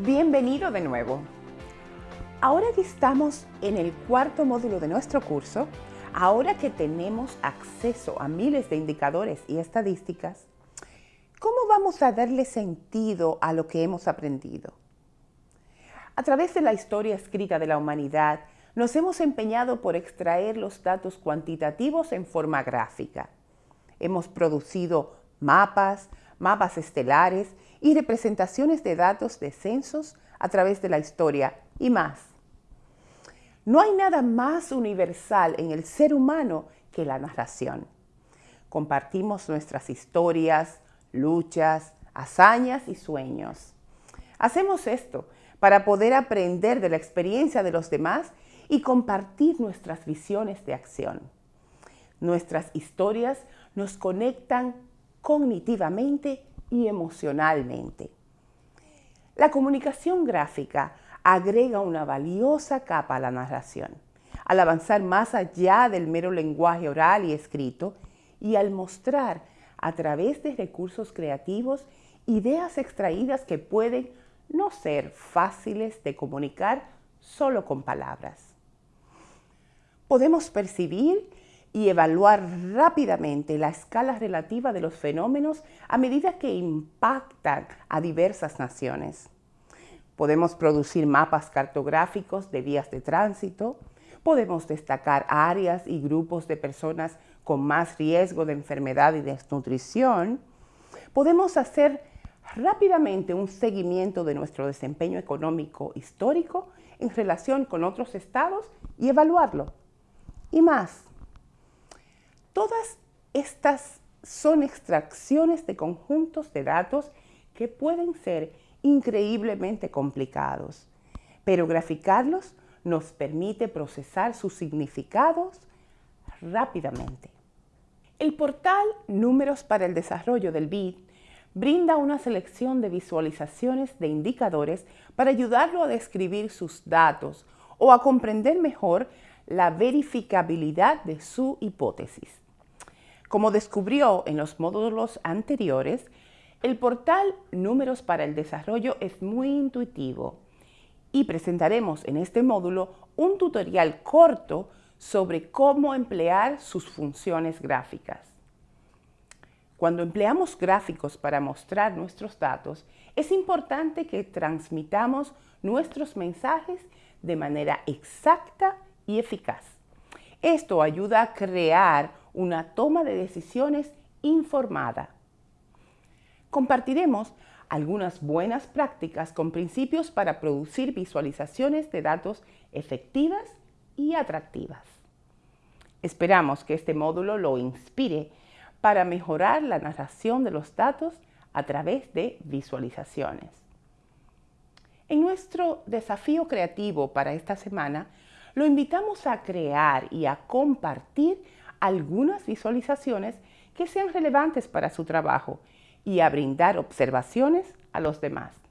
Bienvenido de nuevo. Ahora que estamos en el cuarto módulo de nuestro curso, ahora que tenemos acceso a miles de indicadores y estadísticas, ¿cómo vamos a darle sentido a lo que hemos aprendido? A través de la historia escrita de la humanidad, nos hemos empeñado por extraer los datos cuantitativos en forma gráfica. Hemos producido mapas, mapas estelares y representaciones de datos de censos a través de la historia y más. No hay nada más universal en el ser humano que la narración. Compartimos nuestras historias, luchas, hazañas y sueños. Hacemos esto para poder aprender de la experiencia de los demás y compartir nuestras visiones de acción. Nuestras historias nos conectan cognitivamente y emocionalmente. La comunicación gráfica agrega una valiosa capa a la narración, al avanzar más allá del mero lenguaje oral y escrito y al mostrar a través de recursos creativos ideas extraídas que pueden no ser fáciles de comunicar solo con palabras. Podemos percibir y evaluar rápidamente la escala relativa de los fenómenos a medida que impactan a diversas naciones. Podemos producir mapas cartográficos de vías de tránsito, podemos destacar áreas y grupos de personas con más riesgo de enfermedad y desnutrición, podemos hacer rápidamente un seguimiento de nuestro desempeño económico histórico en relación con otros estados y evaluarlo. Y más, Todas estas son extracciones de conjuntos de datos que pueden ser increíblemente complicados, pero graficarlos nos permite procesar sus significados rápidamente. El portal Números para el Desarrollo del BID brinda una selección de visualizaciones de indicadores para ayudarlo a describir sus datos o a comprender mejor la verificabilidad de su hipótesis. Como descubrió en los módulos anteriores, el portal Números para el Desarrollo es muy intuitivo y presentaremos en este módulo un tutorial corto sobre cómo emplear sus funciones gráficas. Cuando empleamos gráficos para mostrar nuestros datos, es importante que transmitamos nuestros mensajes de manera exacta y eficaz. Esto ayuda a crear una toma de decisiones informada. Compartiremos algunas buenas prácticas con principios para producir visualizaciones de datos efectivas y atractivas. Esperamos que este módulo lo inspire para mejorar la narración de los datos a través de visualizaciones. En nuestro desafío creativo para esta semana, lo invitamos a crear y a compartir algunas visualizaciones que sean relevantes para su trabajo y a brindar observaciones a los demás.